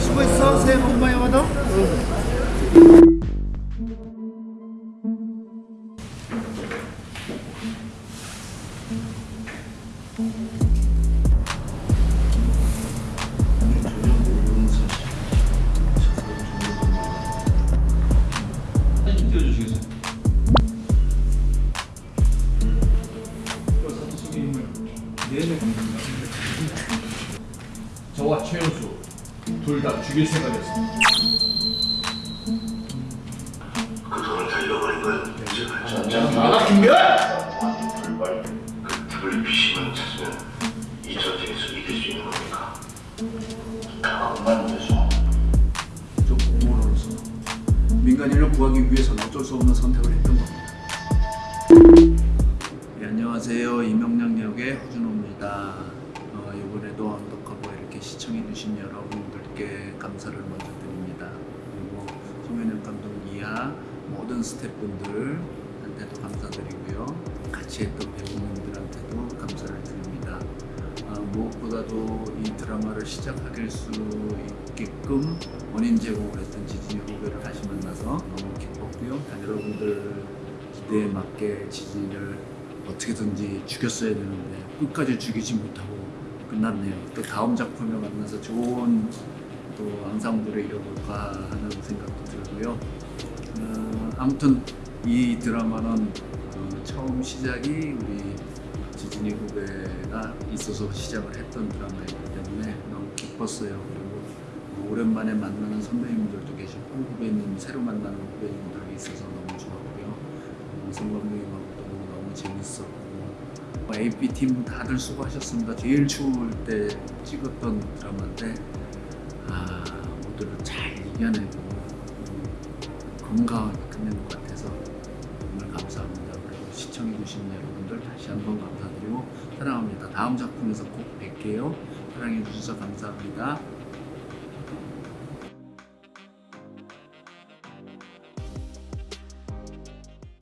수고했어. 새해 복 많이 받아. 사 저와 최현수 둘 다 죽일 생각이었습니다. 그 돈을 달려버린 건 제가 나가 김별! 민간인을 구하기 위해서는 어쩔 수 없는 선택을 했던 겁니다. 네, 안녕하세요. 이명량 역의 허준호입니다. 어, 이번에도 언더커버 이렇게 시청해주신 여러분들께 감사를 먼저 드립니다. 그리고 송현영 감독 이하 모든 스태프분들한테도 감사드리고요. 같이 했던 무엇보다도 이 드라마를 시작하길 수 있게끔 원인 제공을 했던 지진이 후배를 다시 만나서 너무 기뻤고요. 여러분들 기대에 맞게 지진이를 어떻게든지 죽였어야 되는데 끝까지 죽이지 못하고 끝났네요. 또 다음 작품에 만나서 좋은 또 앙상블을 이뤄볼까 하는 생각도 들고요. 어, 아무튼 이 드라마는 어, 처음 시작이 우리 있어서 시작을 했던 드라마이기 때문에 너무 기뻤어요. 그리고 어, 오랜만에 만나는 선배님들도 계시고 후배님 새로 만나는 후배님들이 있어서 너무 좋았고요. 어, 성 감독님하고도 너무 재밌었고 어, AP 팀 다들 수고하셨습니다. 제일 추울 때 찍었던 드라마인데 아 모두를 잘 이겨내고 음, 건강하게 끝낸 것 같아서 정말 감사합니다. 그리고 시청해주신 여러분들 다시 한번 감사드리고 사랑합니다. 다음 작품에서 꼭 뵐게요. 사랑해주셔서 감사합니다.